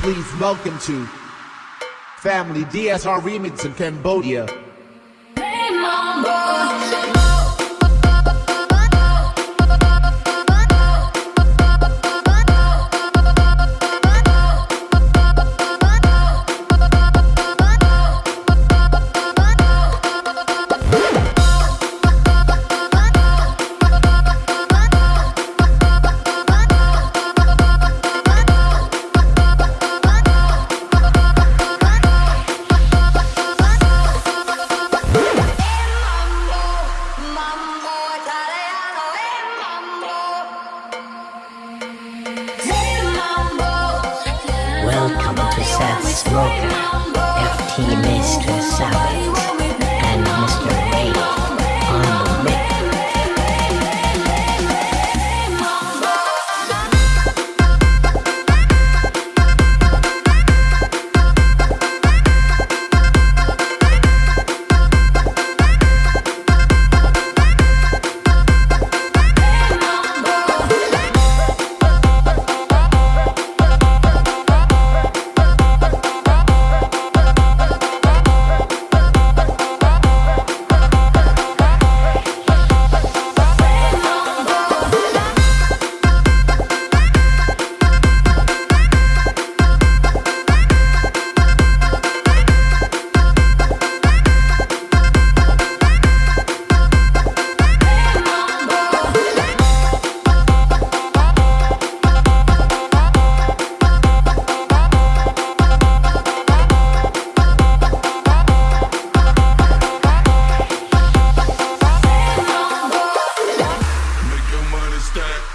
Please welcome to Family DSR Remix in Cambodia. Welcome to Seth Smoker, FT Mr. Savage,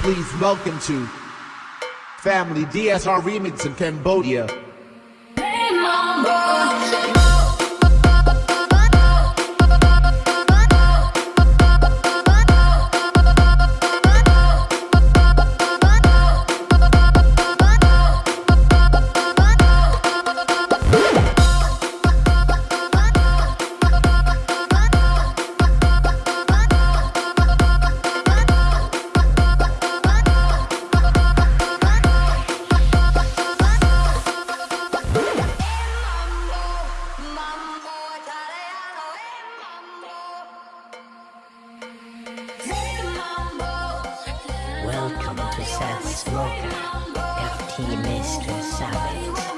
Please welcome to Family DSR Remix in Cambodia. Welcome Seth Smoker, FT Mr. Savage,